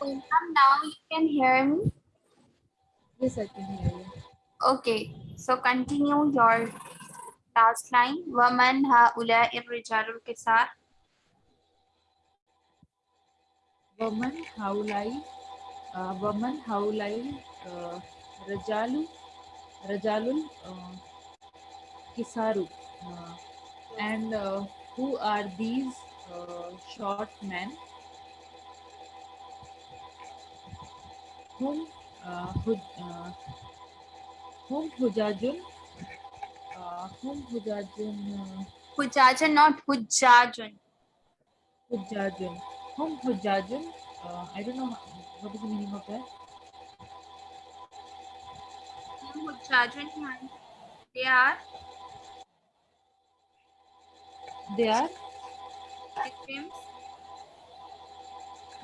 Poonam, now you can hear me? Yes, I can hear you. Okay, so continue your last line. Waman haula irrijalul kisar. Waman haulai. Uh, waman haulai uh, rajalu rajalul uh, kisaru. Uh, and uh, who are these uh, short men? Whom, uh, Huj, uh, whom Hujajun, uh, whom Hujajun, uh, Hujajun, not Hujjajun. Hujajun, whom Hujajun, uh, I don't know what is the meaning of that. Hujjajun, ma'am. they are They are pilgrims.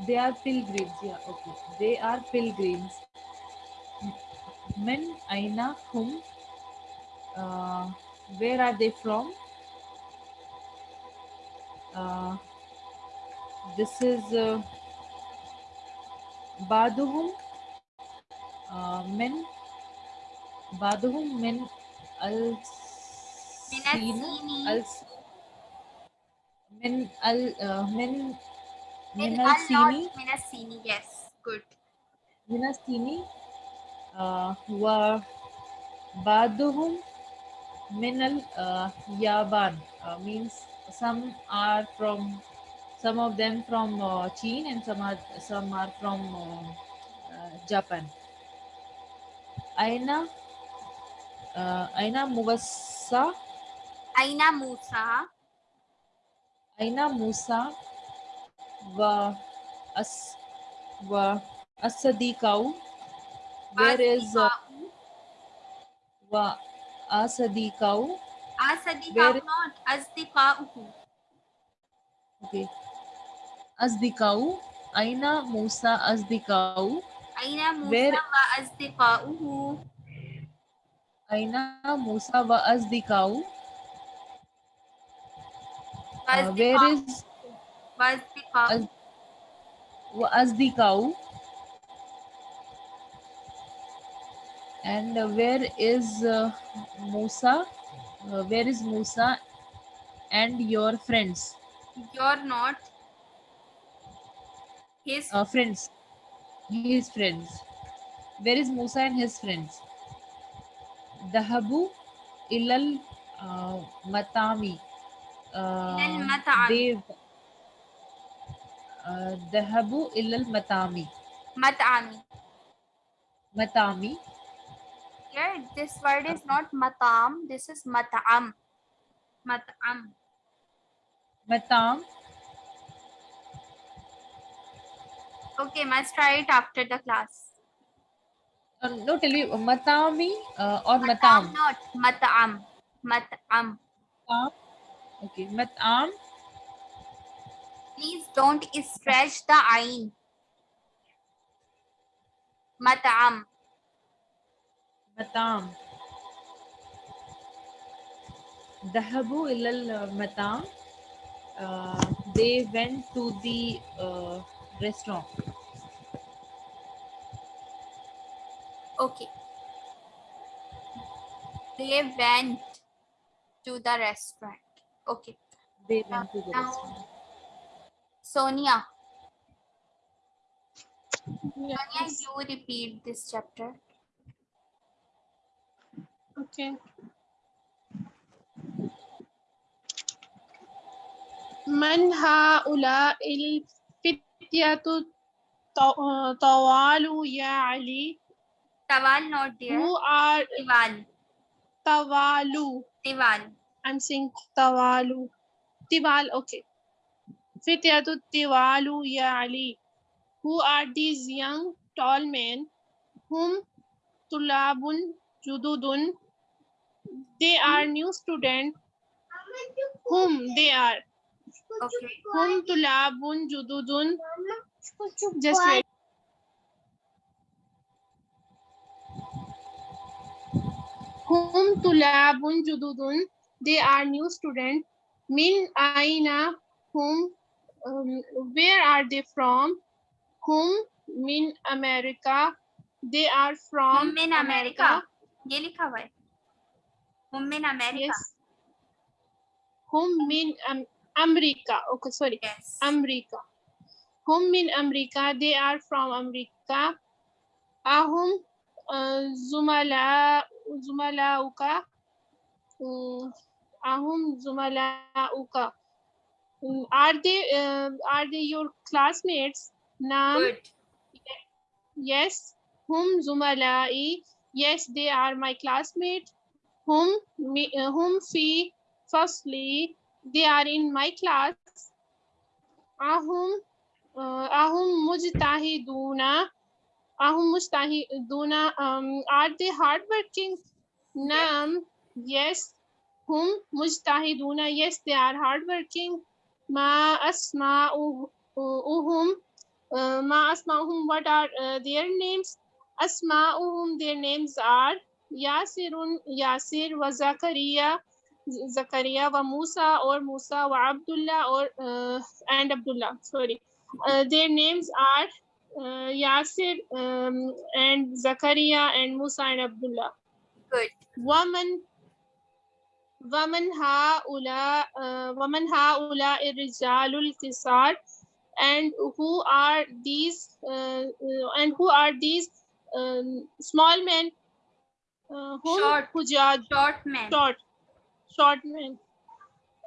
They are pilgrims. Yeah, okay. They are pilgrims. Men aina hum. Uh, where are they from? Uh, this is uh, Baduhum. Uh, men. Baduhum men al. Minasini. al men al uh, men Min min al al Minasini, yes, good. Minastini uh, wa baduhum minal uh, yaban uh, means some are from some of them from uh, China and some are some are from uh, uh, Japan. Aina uh, Aina Muwassa Aina Musa, Aina Musa wa as wa Asadikau where is uh, wa Asadikau Asadiqa'u, where- not Asdiqa'uhu. Okay. Azdikau. Aina Musa Azdikau. Aina Musa Where- wa Asdiqa'uhu. Aina Musa wa Azdikau. Wa Uh, where Asdiqa'u- is wa Asdiqa'u. Az- wa Azdikau? And where is uh, Musa? Uh, where is Musa and your friends? You're not his Uh, friends. His friends. Where is Musa and his friends? Dahabu ilal uh, matami. Uh, Ilal mat'am. they uh, Dahabu ilal matami. mat'ami. Matami. Here, this word is not matam, this is mat'am. Mat'am. Matam. Okay, must try it after the class. Uh, no, tell you matami uh, or matam. Not mat'am. Mat'am. Matam. Okay, matam. Please don't stretch the ain. Mat'am. Matam. Dahabu ilal matam. Uh, they went to the uh, restaurant. Okay. They went to the restaurant. Okay. They went to the Now- restaurant. Sonia. Sonia, you repeat this chapter. Okay. من هؤلاء الفتية طو- طوال يا علي Tawal not there. who are Tiwal. tawalu Tiwal. I'm saying tawalu tiwal okay fityatu tiwalu ya ali who are these young tall men whom tulabun jududun they are new student whom they are Okay. whom tulabun jududun just wait whom tulabun jududun they are new students. min aina whom um, where are they from whom min America. They are Hum from min America. ये लिखा हुआ है Hum min America. Yes. Hum min um, America. Okay, sorry. Yes. America. Hum min America. They are from America. Ahum uh, Zumala Zumalauka. Mm, Ahum Zumalauka. Mm, Are they uh, are they your classmates? Naam. Good. Yes. Hum Zumalai. Yes, they are my classmates. Hum mi, uh, hum fi firstly they are in my class. Ahum uh, ahum mujtahiduna. Ahum mujtahiduna. Um, are they hardworking? Naam. Yes. Hum mujtahiduna. Yes, they are hardworking ma asma'uhum ma asma'uhum what are uh, their names? Asma'uhum their names are yasirun yasir wa zakaria zakaria wa musa or musa wa abdullah or uh, and abdullah sorry. Uh, their names are uh, yasir um, and zakaria and musa and abdullah. Good. Woman ومن هؤلاء uh, ومن هؤلاء الرجال الكسار and who are these uh, uh, and who are these um, small men uh, whom Short. Hujaj Short man. short short men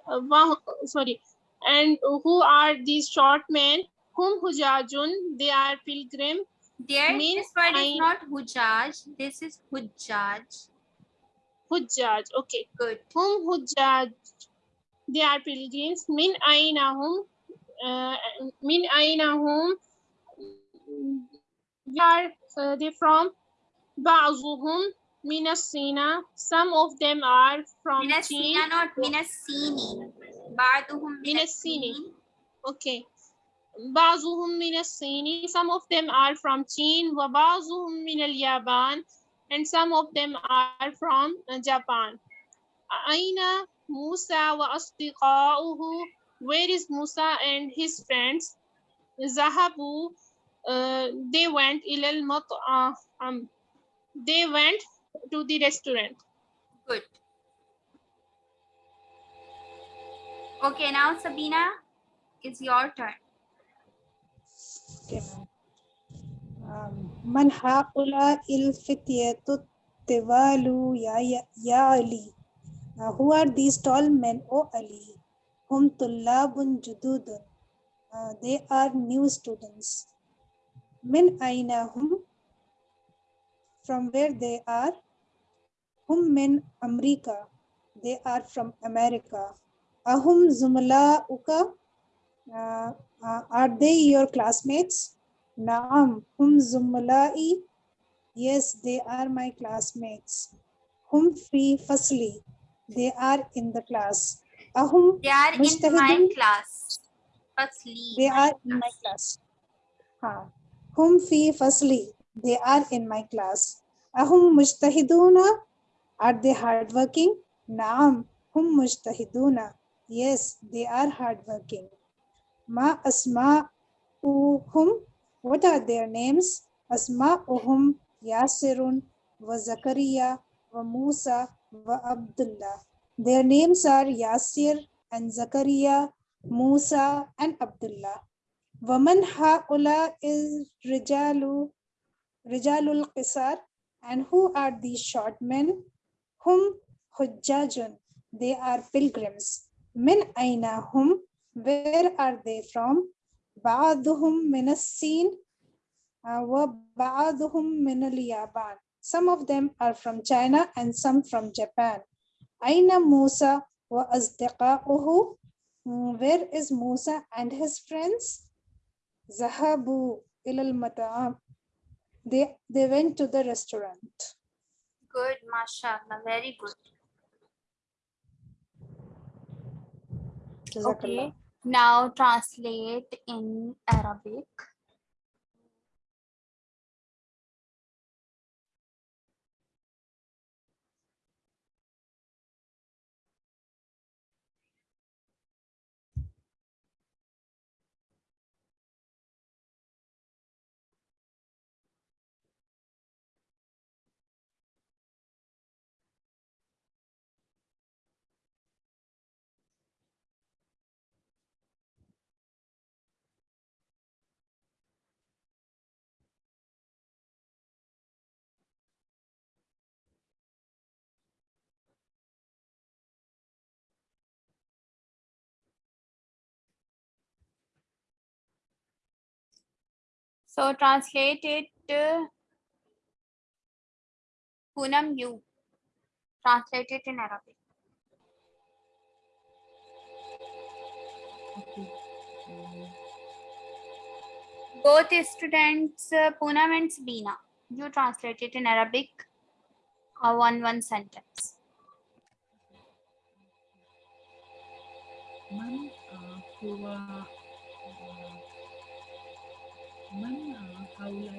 uh, wah- sorry and who are these short men whom hujajun they are pilgrim There, means this word I- is not hujaj. This is hujjaj. hujjaj okay Good. whom hujjaj they are pilgrims min ainahum uh, min ainahum they are uh, they from ba'zuhum min as-sina some of them are from Min Chin. as-sina, not min as-sini. Ba'duhum min Min as-sini. as-sini. Okay. بعضهم من الصين some of them are from Chin وبعضهم من اليابان and some of them are from uh, Japan. Aina Musa wa asdiqa'uhu. Where is Musa and his friends? Zahabu. Uh, they went ilal. Um, they went to the restaurant. Good. Okay, now Sabina, it's your turn. Okay. من هؤلاء الفتية الطوال يا يا يا علي Uh, who are these tall men O Ali هم طلاب جدود Uh, they are new students من أين هم from where they are هم من أمريكا they are from America أهم زملاؤك uh, uh, are they your classmates? Naam, hum zumla'i. Yes, they are my classmates. Hum fi fasli. They are in the class. Ahum, They are in my class. Firstly, they are in my class. Ha. Hum fi fasli. They are in my class. Ahum mujtahiduna. Are they hardworking? Naam, hum mujtahiduna. Yes, they are hardworking. Ma asma'uhum. What are their names? Asma'uhum Yasirun wa Zakaria wa Musa wa Abdullah. Their names are Yasir and Zakaria, Musa and Abdullah. Waman ha'ula is Rijalu, Rijalul Qisar. And who are these short men? Hum Hujjajun. They are pilgrims. Min aina hum. Where are they from? بعضهم من الصين uh, وبعضهم من اليابان. Some of them are from China and some from Japan. أين موسى وأصدقاؤه? Mm, Where is Musa and his friends? ذهبوا إلى المطعم. They, they went to the restaurant. good, mashallah, very good. Jazakallah. Okay, now translate in Arabic. So translate it uh, to Punam you. Translate it in Arabic. Both students uh, means and Sabina. You translate it in Arabic or one one sentence.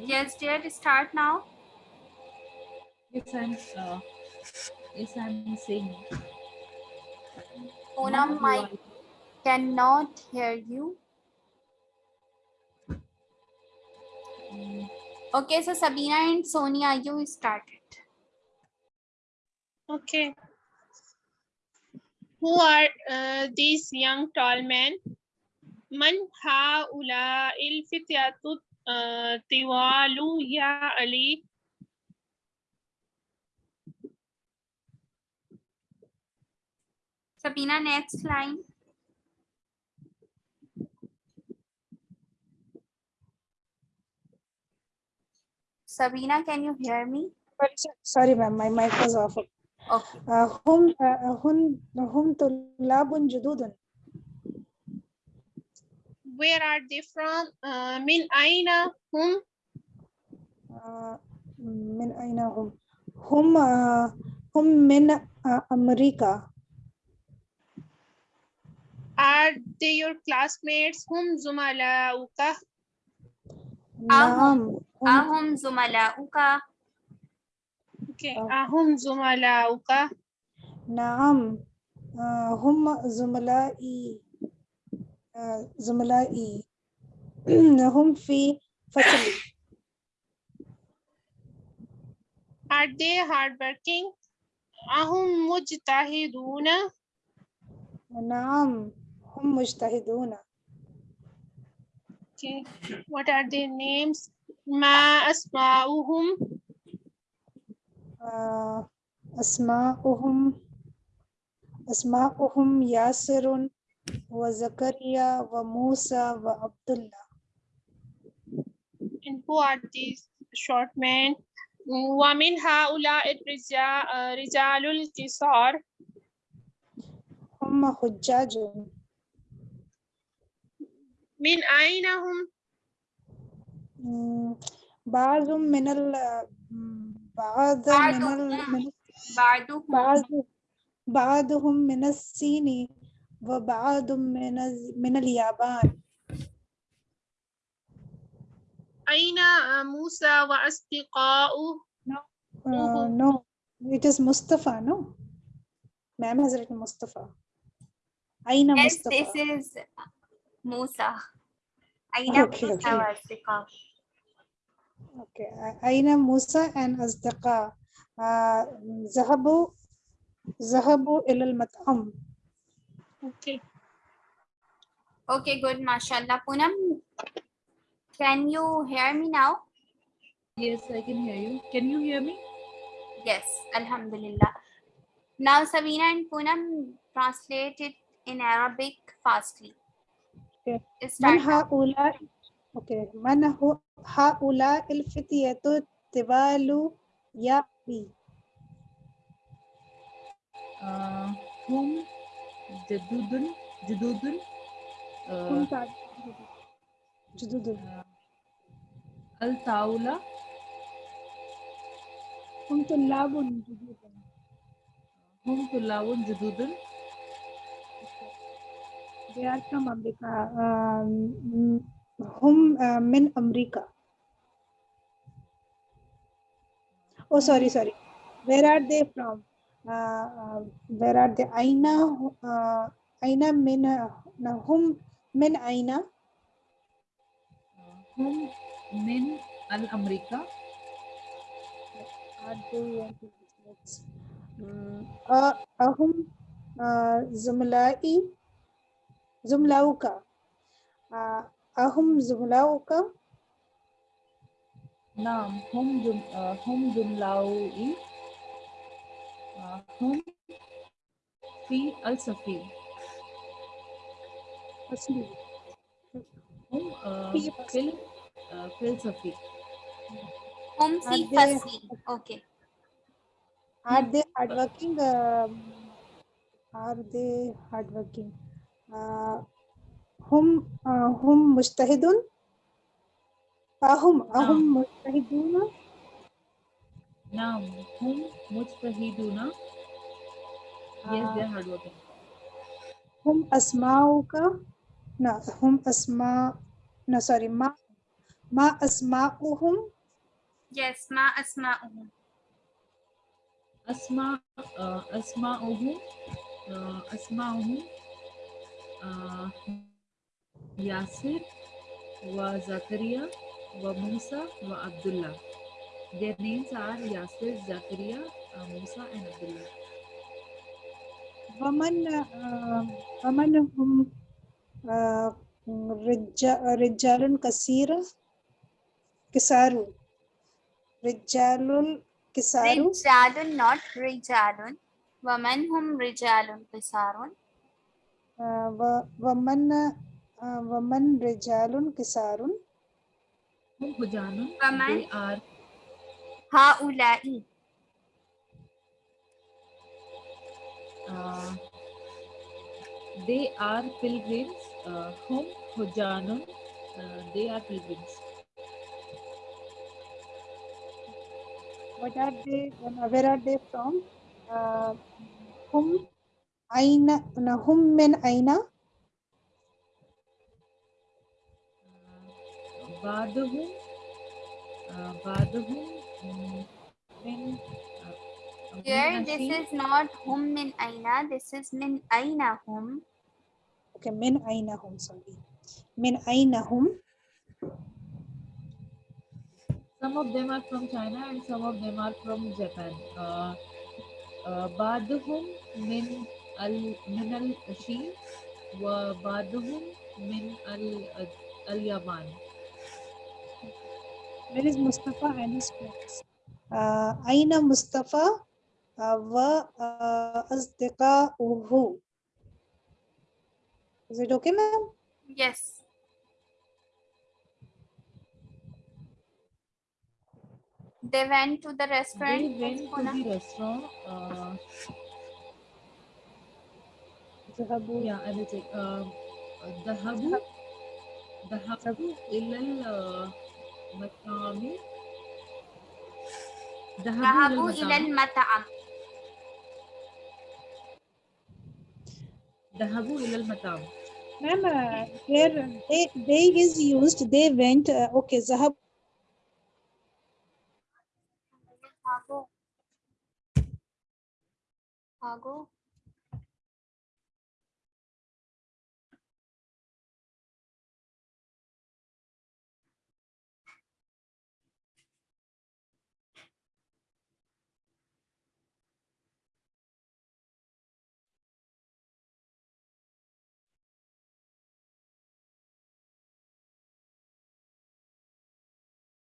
Yes, dear, start now. Yes, I'm, uh, yes, I'm saying. Poonam, Mike cannot hear you. Mm. Okay, so Sabina and Sonia, you started. Okay. Who are uh, these young tall men? من هؤلاء الفتية uh, طوال يا علي Sabina, next line. Sabina, can you hear me? Sorry, so- Sorry, ma'am, my mic was off. Okay. Uh, هم uh, هم هم طلاب جدد Where are they from? Uh, من أين هم? آه، من أين هم؟ هم آه، هم من آه، أمريكا Are they your classmates? هم زملاؤك? نعم هم أهم زملاؤك Okay. Oh. أهم زملاؤك? نعم آه، هم زملائي آه، زملائي هم في فصلي Are they hardworking? أهم مجتهدون؟ نعم هم مجتهدون Okay. What are their names? ما أسماؤهم؟ آه، أسماؤهم أسماؤهم ياسر وزكريا وموسى وعبد الله And who are these short men? ومن هؤلاء الرجال رجال القصار هم حجاج من أين هم؟ بعض من ال بعض من ال من بعدهم بعض بعضهم من الصين وبعض من من اليابان. أين موسى وأصدقاؤه؟ uh, no it is Mustafa no ma'am has written Mustafa أين Yes, this Mustafa is Musa. أين Okay, موسى okay. وأصدقاؤه؟ okay أين موسى and أصدقاء؟ uh, ذهبوا ذهبوا إلى المطعم. Okay. Okay, good. Mashallah. Poonam, can you hear me now? Yes, I can hear you. Can you hear me? Yes, Alhamdulillah. Now, Sabina and Poonam, translate it in Arabic fastly. Okay. Start Okay. Man haula il-fitiyatu tibalu ya'bi. Uh, whom جدود جدود هم uh, تعرف- جدد الطاولة هم طلاب جدد هم طلاب جدود They are from America. Um, هم uh, من أمريكا. Oh, sorry, sorry. Where are they from? Uh, where are the aina uh, aina min uh, now whom min aina. Whom min al amrika. Mm, ahum zumla'i zumlauka. Ahum zumlauka. Naam hum hum Zumlaui? uh, أهم زملاؤك نعم هم جم... آه، هم جملاوي آه، هم في السفينة أصلي هم آه، في في ال- uh, fil safi. hum Are si they- fasi okay Are they hardworking? Um, are they hardworking? Uh, hum uh, hum mujtahidun? Ahum ahum mujtahiduna? नाम हम मुझ पर ही दूना yes they hard work हम अस्माओ का ना हम अस्मा ना सॉरी मा मा अस्माओ हम यस मा अस्माओ हम अस्मा अस्माओ हम अस्माओ हम यासिर व जाकरिया व मुसा व Abdullah. Their names are Yasir, Zakaria, uh, Musa, and Abdullah. ومن uh, ومن هم uh, رجال رجال كثير كسارو رجال كسار rijalun not rijalun waman hum rijalun qisarun ومن uh, ومن رجال كسار Hum Hujanun, Waman? they are haula'i uh, they are pilgrims. Uh, hum Hujanun, uh, they are pilgrims. what are they where are they from uh, هم أين no, هم من أين بعضهم uh, بعضهم mm, من uh, من here this أشي- is not hum min aina this is min aina hum okay من أين هم sorry من أين هم Some of them are from China and some of them are from Japan. Uh, uh, بعضهم من ال من الصين وبعضهم من ال اليابان. Where is Mustafa and his friends? Uh, Aina Mustafa wa Uhu. Is it okay, ma'am? Yes. They went to the restaurant. They went to the restaurant. Uh, yeah, I will take. Uh, the Habu. The Habu matami. Dhahabu ilal mata'am. Dhahabu ilal mata'am. Ma'am, uh, here they, they is used, they went, uh, okay, Zahabu. Zahabu.